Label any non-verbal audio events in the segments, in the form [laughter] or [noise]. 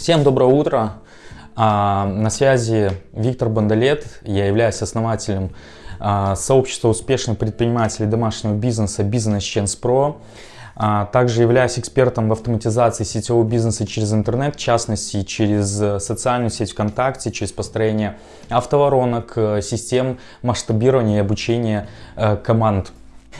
Всем доброе утро. А, на связи Виктор Бондолет. Я являюсь основателем а, сообщества успешных предпринимателей домашнего бизнеса Business Chance Pro. Также являюсь экспертом в автоматизации сетевого бизнеса через интернет, в частности через социальную сеть ВКонтакте, через построение автоворонок, э, систем масштабирования и обучения э, команд.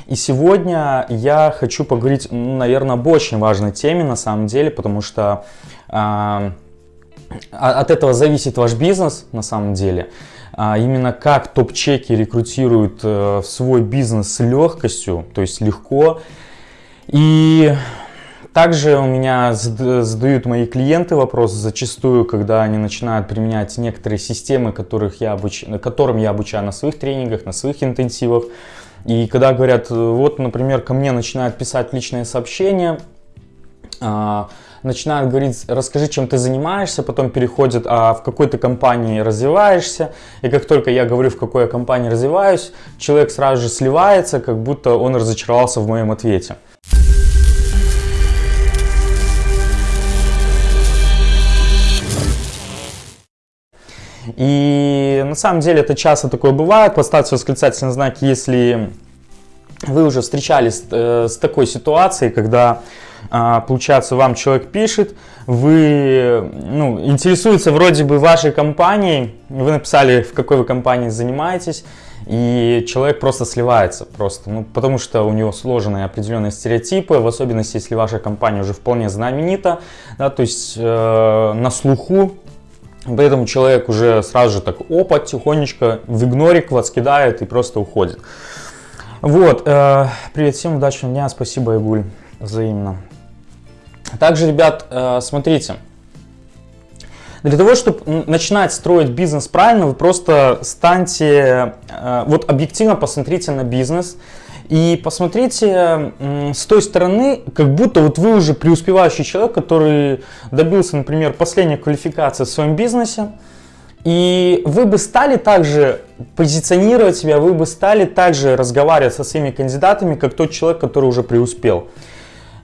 И сегодня я хочу поговорить, наверное, об очень важной теме на самом деле, потому что от этого зависит ваш бизнес на самом деле. А именно как топ-чеки рекрутируют э, в свой бизнес с легкостью, то есть легко. И также у меня задают мои клиенты вопрос зачастую, когда они начинают применять некоторые системы, которых я обуч... которым я обучаю на своих тренингах, на своих интенсивах. И когда говорят, вот, например, ко мне начинают писать личные сообщения, а, начинают говорить, расскажи, чем ты занимаешься, потом переходят, а в какой то компании развиваешься. И как только я говорю, в какой я компании развиваюсь, человек сразу же сливается, как будто он разочаровался в моем ответе. И на самом деле это часто такое бывает. Поставьте восклицательный знак, если вы уже встречались э, с такой ситуацией, когда получается, вам человек пишет, вы ну, интересуется вроде бы вашей компанией, вы написали, в какой вы компании занимаетесь, и человек просто сливается, просто, ну, потому что у него сложенные определенные стереотипы, в особенности, если ваша компания уже вполне знаменита, да, то есть э, на слуху, поэтому человек уже сразу же так, опа, тихонечко в игнорик вас кидает и просто уходит. Вот, э, привет всем, удачного дня, спасибо, Игуль, взаимно. Также, ребят, э, смотрите, для того, чтобы начинать строить бизнес правильно, вы просто станьте, э, вот объективно посмотрите на бизнес и посмотрите с той стороны, как будто вот вы уже преуспевающий человек, который добился, например, последней квалификации в своем бизнесе, и вы бы стали также позиционировать себя, вы бы стали также разговаривать со своими кандидатами, как тот человек, который уже преуспел.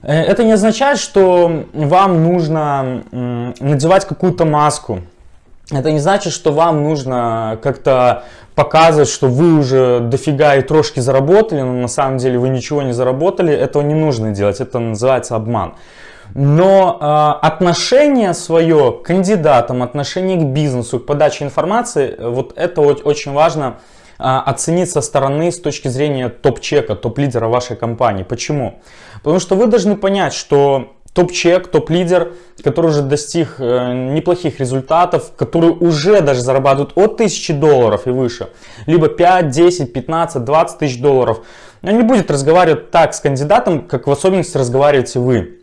Э, это не означает, что вам нужно надевать какую-то маску. Это не значит, что вам нужно как-то показывать, что вы уже дофига и трошки заработали, но на самом деле вы ничего не заработали. Этого не нужно делать, это называется обман. Но э, отношение свое к кандидатам, отношение к бизнесу, к подаче информации, вот это очень важно а, оценить со стороны с точки зрения топ-чека, топ-лидера вашей компании. Почему? Потому что вы должны понять, что топ-чек, топ-лидер, который уже достиг э, неплохих результатов, который уже даже зарабатывает от 1000 долларов и выше, либо 5, 10, 15, 20 тысяч долларов, он не будет разговаривать так с кандидатом, как в особенности разговариваете вы.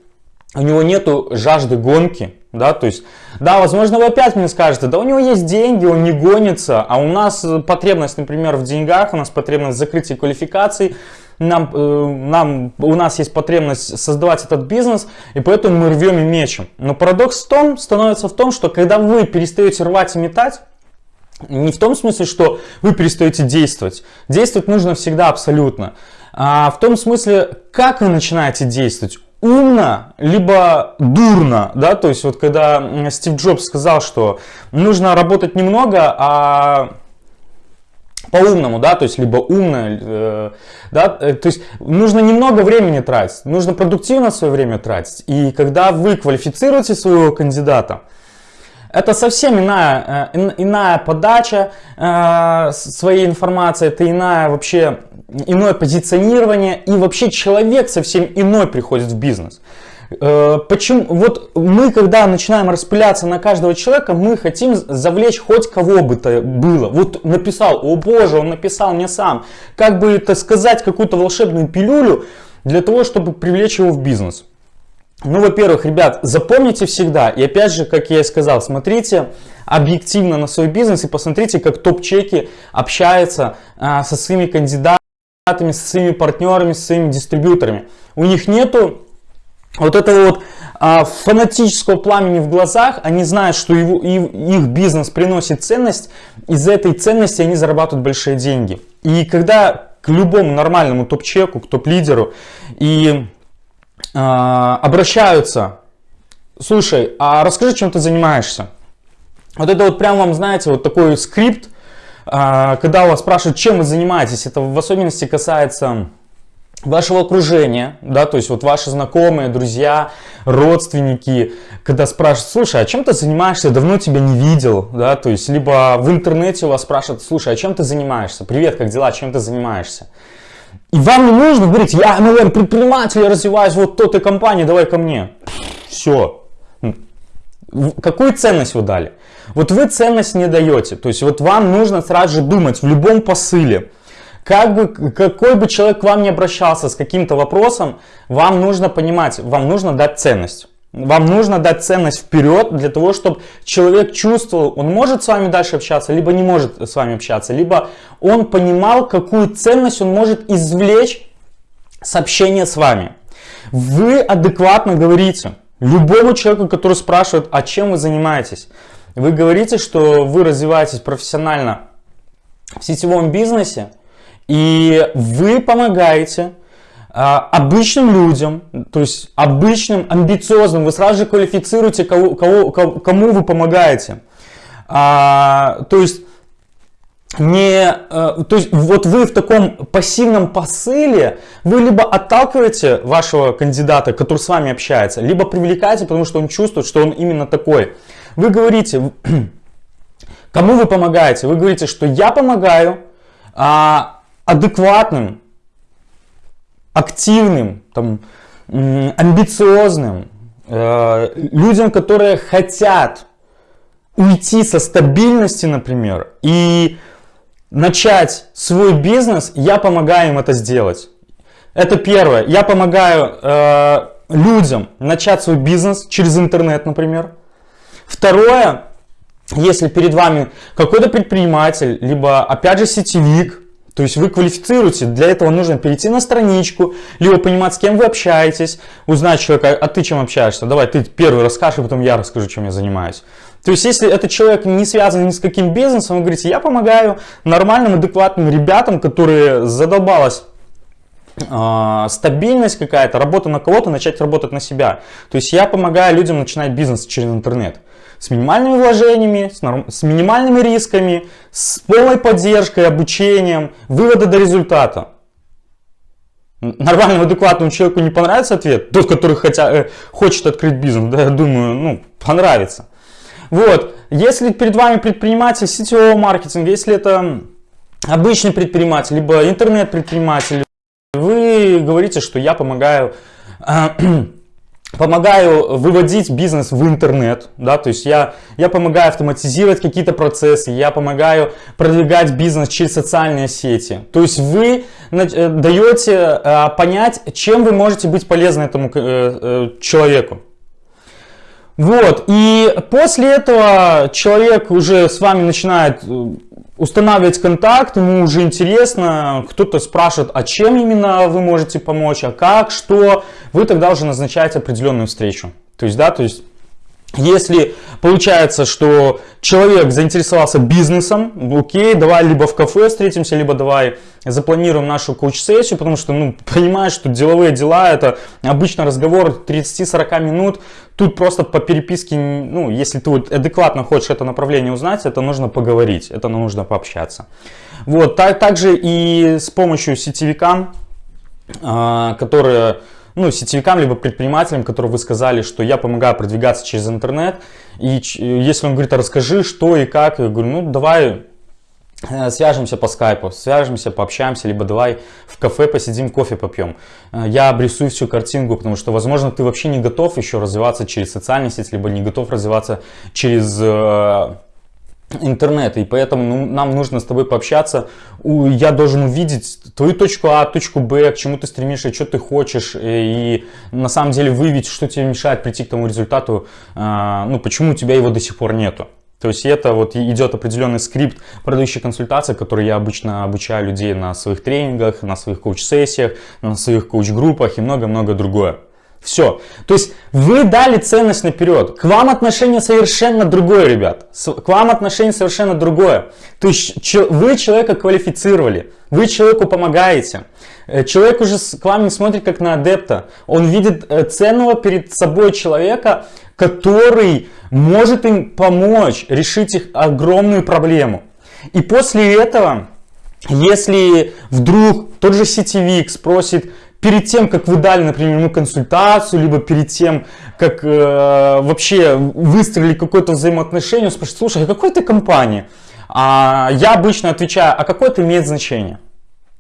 У него нету жажды гонки, да, то есть, да, возможно, вы опять мне скажете, да у него есть деньги, он не гонится, а у нас потребность, например, в деньгах, у нас потребность в закрытии квалификаций, нам, э, нам, у нас есть потребность создавать этот бизнес, и поэтому мы рвем и мечем. Но парадокс в том, становится в том, что когда вы перестаете рвать и метать, не в том смысле, что вы перестаете действовать. Действовать нужно всегда абсолютно. А в том смысле, как вы начинаете действовать умно, либо дурно, да, то есть вот когда Стив Джобс сказал, что нужно работать немного, а по-умному, да, то есть либо умно, э, да, э, то есть нужно немного времени тратить, нужно продуктивно свое время тратить. И когда вы квалифицируете своего кандидата, это совсем иная, э, иная подача э, своей информации, это иная вообще, иное позиционирование, и вообще человек совсем иной приходит в бизнес. Э, почему? Вот мы, когда начинаем распыляться на каждого человека, мы хотим завлечь хоть кого бы то было. Вот написал, о боже, он написал мне сам. Как бы это сказать, какую-то волшебную пилюлю для того, чтобы привлечь его в бизнес. Ну, во-первых, ребят, запомните всегда, и опять же, как я и сказал, смотрите объективно на свой бизнес и посмотрите, как топ-чеки общаются а, со своими кандидатами, со своими партнерами, со своими дистрибьюторами. У них нету вот этого вот а, фанатического пламени в глазах, они знают, что его, и, их бизнес приносит ценность, из этой ценности они зарабатывают большие деньги. И когда к любому нормальному топ-чеку, к топ-лидеру и а, обращаются слушай, а расскажи, чем ты занимаешься. Вот это вот прям вам, знаете, вот такой скрипт, а, когда вас спрашивают, чем вы занимаетесь, это в особенности касается вашего окружения, да, то есть вот ваши знакомые, друзья, родственники, когда спрашивают, слушай, а чем ты занимаешься, давно тебя не видел, да, то есть либо в интернете у вас спрашивают, слушай, а чем ты занимаешься, привет, как дела, чем ты занимаешься. И вам не нужно говорить, я, наверное, предприниматель, я развиваюсь вот той компании, давай ко мне. Все. Какую ценность вы дали? Вот вы ценность не даете. То есть вот вам нужно сразу же думать в любом посыле. Как бы, какой бы человек к вам не обращался с каким-то вопросом, вам нужно понимать, вам нужно дать ценность. Вам нужно дать ценность вперед для того, чтобы человек чувствовал, он может с вами дальше общаться, либо не может с вами общаться, либо он понимал, какую ценность он может извлечь с общения с вами. Вы адекватно говорите любому человеку, который спрашивает, а чем вы занимаетесь. Вы говорите, что вы развиваетесь профессионально в сетевом бизнесе, и вы помогаете а, обычным людям, то есть обычным, амбициозным, вы сразу же квалифицируете, кого, кого, кому вы помогаете. А, то есть не, э, то есть вот вы в таком пассивном посыле, вы либо отталкиваете вашего кандидата, который с вами общается, либо привлекаете, потому что он чувствует, что он именно такой. Вы говорите, [clears throat] кому вы помогаете? Вы говорите, что я помогаю а, адекватным, активным, там, амбициозным, э, людям, которые хотят уйти со стабильности, например, и начать свой бизнес, я помогаю им это сделать. Это первое. Я помогаю э, людям начать свой бизнес через интернет, например. Второе, если перед вами какой-то предприниматель, либо опять же сетевик, то есть вы квалифицируете, для этого нужно перейти на страничку, либо понимать, с кем вы общаетесь, узнать человека, а ты чем общаешься, давай ты первый расскажешь, а потом я расскажу, чем я занимаюсь. То есть, если этот человек не связан ни с каким бизнесом, вы говорите, я помогаю нормальным, адекватным ребятам, которые задолбалась э, стабильность какая-то, работа на кого-то, начать работать на себя. То есть, я помогаю людям начинать бизнес через интернет с минимальными вложениями, с, норм... с минимальными рисками, с полной поддержкой, обучением, вывода до результата. Нормальному, адекватному человеку не понравится ответ, тот, который хотя, э, хочет открыть бизнес, да, я думаю, ну, понравится. Вот, если перед вами предприниматель сетевого маркетинга, если это обычный предприниматель, либо интернет-предприниматель, вы говорите, что я помогаю помогаю выводить бизнес в интернет, да, то есть я, я помогаю автоматизировать какие-то процессы, я помогаю продвигать бизнес через социальные сети. То есть вы э, даете э, понять, чем вы можете быть полезны этому э, человеку. Вот, и после этого человек уже с вами начинает устанавливать контакт, ему уже интересно, кто-то спрашивает, а чем именно вы можете помочь, а как, что, вы тогда уже назначаете определенную встречу. То есть, да, то есть если получается, что человек заинтересовался бизнесом, окей, давай либо в кафе встретимся, либо давай запланируем нашу коуч-сессию, потому что, ну, [laughs] понимаешь, что деловые дела, это обычно разговор 30-40 минут, тут просто по переписке, ну, если ты вот адекватно хочешь это направление узнать, это нужно поговорить, это нужно пообщаться. Вот, так, также и с помощью сетевика, а, которые ну, сетевикам, либо предпринимателям, которые вы сказали, что я помогаю продвигаться через интернет. И если он говорит, а расскажи, что и как, я говорю, ну, давай э, свяжемся по скайпу, свяжемся, пообщаемся, либо давай в кафе посидим, кофе попьем. Э, я обрисую всю картинку, потому что, возможно, ты вообще не готов еще развиваться через социальные сети, либо не готов развиваться через э, интернета, и поэтому ну, нам нужно с тобой пообщаться. Я должен увидеть твою точку А, точку Б, к чему ты стремишься, что ты хочешь, и на самом деле выявить, что тебе мешает прийти к тому результату, а, ну, почему у тебя его до сих пор нету. То есть это вот идет определенный скрипт продающей консультации, который я обычно обучаю людей на своих тренингах, на своих коуч-сессиях, на своих коуч-группах и много-много другое. Все. То есть вы дали ценность наперед. К вам отношение совершенно другое, ребят. К вам отношение совершенно другое. То есть вы человека квалифицировали, вы человеку помогаете. Э, человек уже к вам не смотрит как на адепта. Он видит э, ценного перед собой человека, который может им помочь решить их огромную проблему. И после этого, если вдруг тот же сетевик спросит, перед тем, как вы дали, например, ему консультацию, либо перед тем, как э, вообще выстроили какое-то взаимоотношение, он спрашивает, слушай, а какой ты компания? А я обычно отвечаю, а какое это имеет значение?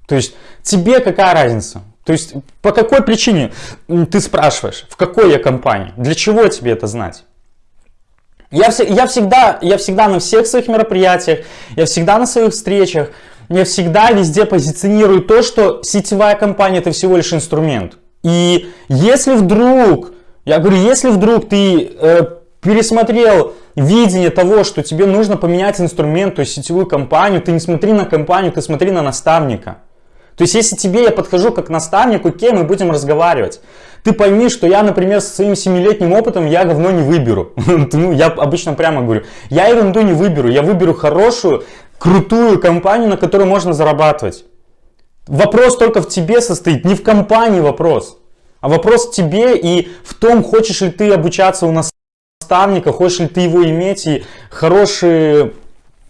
То есть тебе какая разница? То есть по какой причине ты спрашиваешь, в какой я компании? Для чего тебе это знать? Я, я, всегда, я всегда на всех своих мероприятиях, я всегда на своих встречах я всегда везде позиционирую то, что сетевая компания это всего лишь инструмент. И если вдруг, я говорю, если вдруг ты э, пересмотрел видение того, что тебе нужно поменять инструмент, то есть сетевую компанию, ты не смотри на компанию, ты смотри на наставника. То есть, если тебе я подхожу как наставник, окей, мы будем разговаривать. Ты пойми, что я, например, со своим 7-летним опытом, я говно не выберу. [laughs] ну, я обычно прямо говорю, я ерунду не выберу, я выберу хорошую, крутую компанию, на которой можно зарабатывать. Вопрос только в тебе состоит, не в компании вопрос. А вопрос в тебе и в том, хочешь ли ты обучаться у наставника, хочешь ли ты его иметь и хорошее,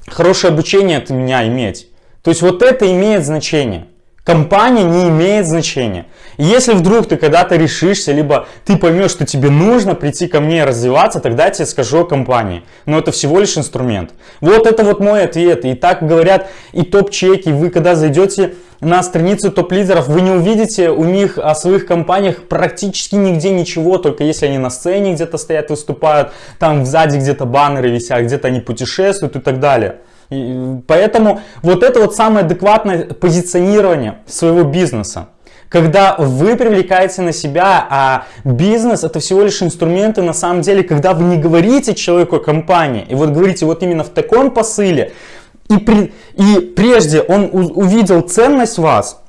хорошее обучение от меня иметь. То есть вот это имеет значение. Компания не имеет значения. если вдруг ты когда-то решишься, либо ты поймешь, что тебе нужно прийти ко мне и развиваться, тогда я тебе скажу о компании. Но это всего лишь инструмент. Вот это вот мой ответ. И так говорят и топ-чеки. Вы когда зайдете на страницу топ-лидеров, вы не увидите у них о своих компаниях практически нигде ничего, только если они на сцене где-то стоят, выступают, там сзади где-то баннеры висят, где-то они путешествуют и так далее. Поэтому вот это вот самое адекватное позиционирование своего бизнеса. Когда вы привлекаете на себя, а бизнес это всего лишь инструменты на самом деле, когда вы не говорите человеку о компании, и вот говорите вот именно в таком посыле, и, при, и прежде он увидел ценность вас,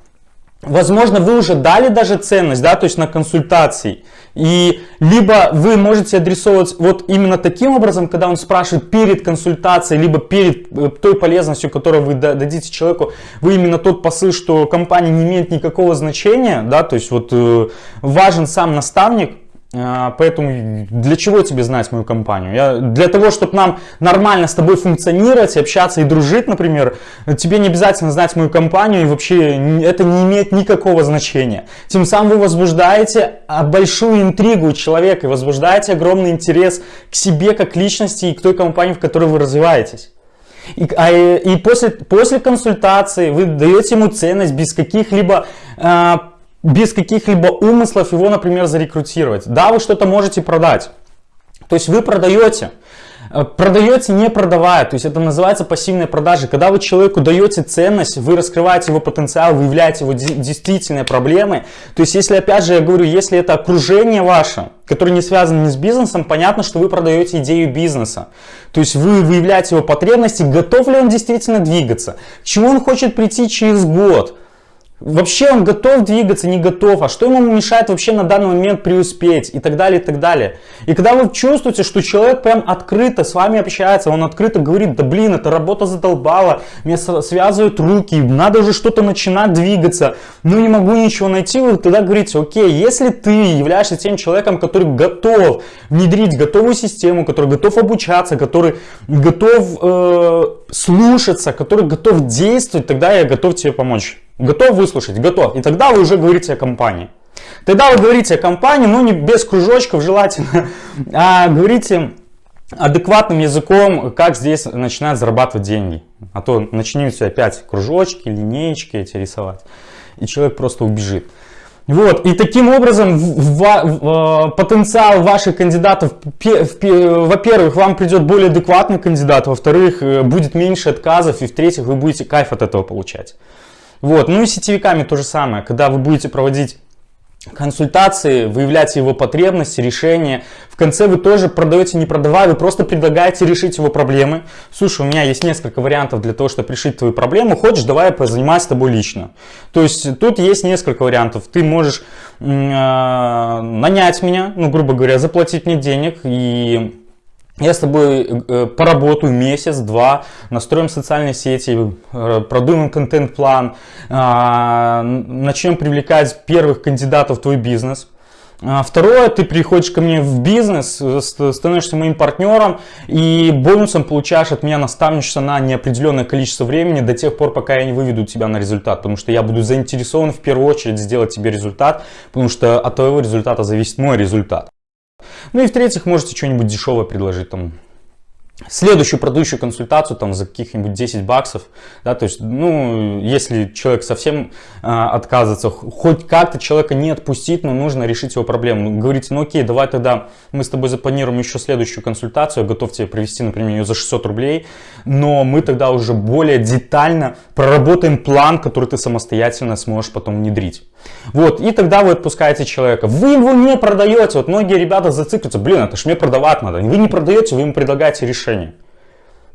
возможно вы уже дали даже ценность, да, то есть на консультации, и либо вы можете адресовывать вот именно таким образом, когда он спрашивает перед консультацией, либо перед э, той полезностью, которую вы дадите человеку, вы именно тот посыл, что компания не имеет никакого значения, да, то есть вот э, важен сам наставник, поэтому для чего тебе знать мою компанию? Я, для того, чтобы нам нормально с тобой функционировать, общаться и дружить, например, тебе не обязательно знать мою компанию, и вообще это не имеет никакого значения. Тем самым вы возбуждаете а, большую интригу человека и возбуждаете огромный интерес к себе как личности и к той компании, в которой вы развиваетесь. И, а, и после, после консультации вы даете ему ценность без каких-либо а, без каких-либо умыслов его, например, зарекрутировать. Да, вы что-то можете продать. То есть вы продаете, э, продаете не продавая, то есть это называется пассивная продажа. Когда вы человеку даете ценность, вы раскрываете его потенциал, выявляете его действительные проблемы. То есть если, опять же, я говорю, если это окружение ваше, которое не связано ни с бизнесом, понятно, что вы продаете идею бизнеса. То есть вы выявляете его потребности, готов ли он действительно двигаться, к чему он хочет прийти через год. Вообще он готов двигаться, не готов, а что ему мешает вообще на данный момент преуспеть и так далее, и так далее. И когда вы чувствуете, что человек прям открыто с вами общается, он открыто говорит, да блин, эта работа задолбала, мне связывают руки, надо уже что-то начинать двигаться, ну не могу ничего найти, вы тогда говорите, окей, если ты являешься тем человеком, который готов внедрить готовую систему, который готов обучаться, который готов э, слушаться, который готов действовать, тогда я готов тебе помочь. Готов выслушать? Готов. И тогда вы уже говорите о компании. Тогда вы говорите о компании, ну не без кружочков желательно, [laughs] а говорите адекватным языком, как здесь начинают зарабатывать деньги. А то начнете опять кружочки, линеечки эти рисовать, и человек просто убежит. Вот, и таким образом в, в, в, потенциал ваших кандидатов, во-первых, вам придет более адекватный кандидат, во-вторых, э, будет меньше отказов, и в-третьих, вы будете кайф от этого получать. Вот. Ну и сетевиками то же самое. Когда вы будете проводить консультации, выявляете его потребности, решения. В конце вы тоже продаете, не продавая, вы просто предлагаете решить его проблемы. Слушай, у меня есть несколько вариантов для того, чтобы решить твою проблему. Хочешь, давай я позанимаюсь с тобой лично. То есть тут есть несколько вариантов. Ты можешь э, нанять меня, ну, грубо говоря, заплатить мне денег и я с тобой э, поработаю месяц-два, настроим социальные сети, э, продумаем контент-план, а, начнем привлекать первых кандидатов в твой бизнес. А, второе, ты приходишь ко мне в бизнес, э, становишься моим партнером и бонусом получаешь от меня наставничество на неопределенное количество времени до тех пор, пока я не выведу тебя на результат. Потому что я буду заинтересован в первую очередь сделать тебе результат, потому что от твоего результата зависит мой результат. Ну и в-третьих, можете что-нибудь дешевое предложить, там, следующую продающую консультацию там за каких-нибудь 10 баксов, да, то есть, ну, если человек совсем э, отказывается, хоть как-то человека не отпустить, но нужно решить его проблему. Говорите, ну окей, давай тогда мы с тобой запланируем еще следующую консультацию, я готов тебе провести, например, ее за 600 рублей, но мы тогда уже более детально проработаем план, который ты самостоятельно сможешь потом внедрить. Вот, и тогда вы отпускаете человека. Вы его не продаете, вот многие ребята зацикливаются, блин, это ж мне продавать надо. Вы не продаете, вы ему предлагаете решение решение.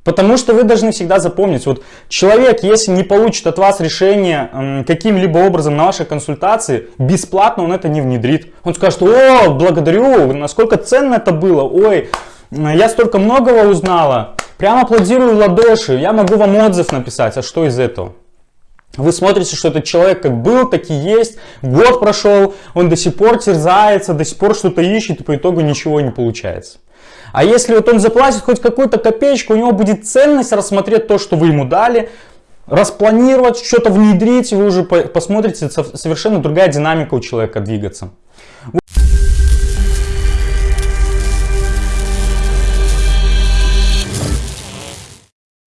Потому что вы должны всегда запомнить, вот человек, если не получит от вас решение каким-либо образом на вашей консультации, бесплатно он это не внедрит. Он скажет, о, благодарю, насколько ценно это было, ой, я столько многого узнала, прямо аплодирую в ладоши, я могу вам отзыв написать, а что из этого? Вы смотрите, что этот человек как был, так и есть, год прошел, он до сих пор терзается, до сих пор что-то ищет, и по итогу ничего не получается. А если вот он заплатит хоть какую-то копеечку, у него будет ценность рассмотреть то, что вы ему дали, распланировать, что-то внедрить, вы уже посмотрите, совершенно другая динамика у человека двигаться.